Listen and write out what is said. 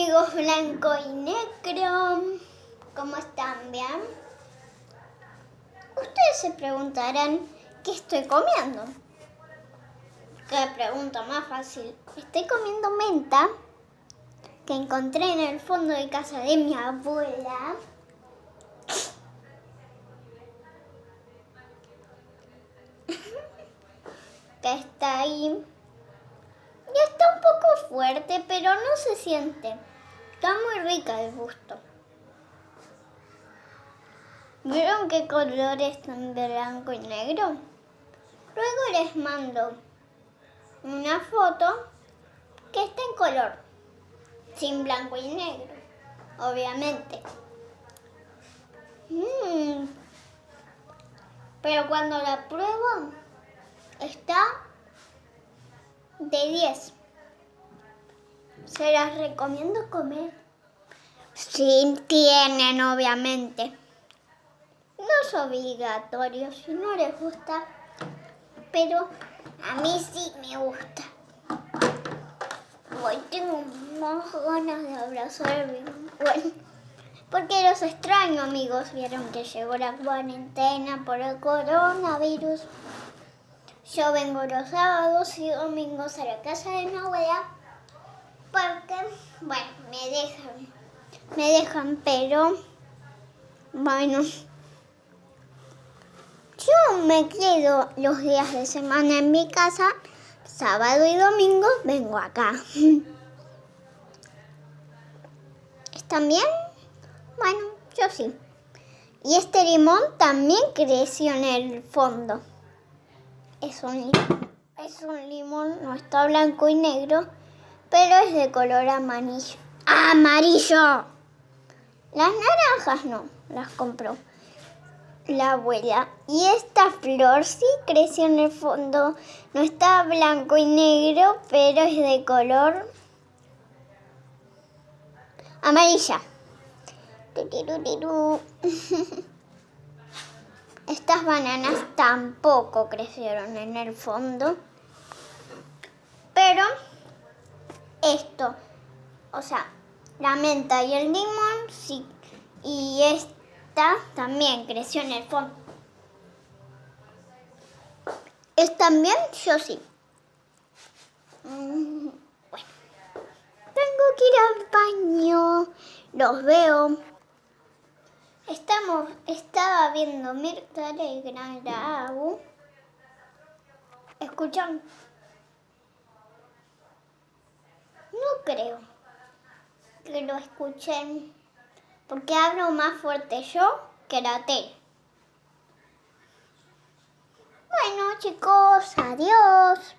amigos blanco y negro, ¿cómo están? ¿Bien? Ustedes se preguntarán, ¿qué estoy comiendo? Qué pregunta más fácil. Estoy comiendo menta que encontré en el fondo de casa de mi abuela. que está ahí ya está un poco fuerte, pero no se siente. Está muy rica el gusto. ¿Vieron qué color están de blanco y negro? Luego les mando una foto que está en color, sin blanco y negro, obviamente. Mm. Pero cuando la pruebo, está de 10. Se las recomiendo comer. Si tienen, obviamente. No es obligatorio si no les gusta, pero a mí sí me gusta. Hoy tengo más ganas de abrazar bueno, porque los extraño amigos. Vieron que llegó la cuarentena por el coronavirus. Yo vengo los sábados y domingos a la casa de mi abuela bueno, me dejan, me dejan, pero, bueno, yo me quedo los días de semana en mi casa, sábado y domingo vengo acá. ¿Están bien? Bueno, yo sí. Y este limón también creció en el fondo es un, es un limón, no está blanco y negro, pero es de color amarillo. ¡Amarillo! Las naranjas no, las compró la abuela. Y esta flor sí creció en el fondo. No está blanco y negro, pero es de color amarilla. Estas bananas tampoco crecieron en el fondo. Pero esto, o sea, la menta y el limón sí. Y esta también creció en el fondo. ¿Están bien? Yo sí. Mm, bueno. Tengo que ir al baño. Los veo. Estamos, estaba viendo Mirta Gran Agu. ¿Escuchan? Creo que lo escuchen, porque hablo más fuerte yo que la tele. Bueno chicos, adiós.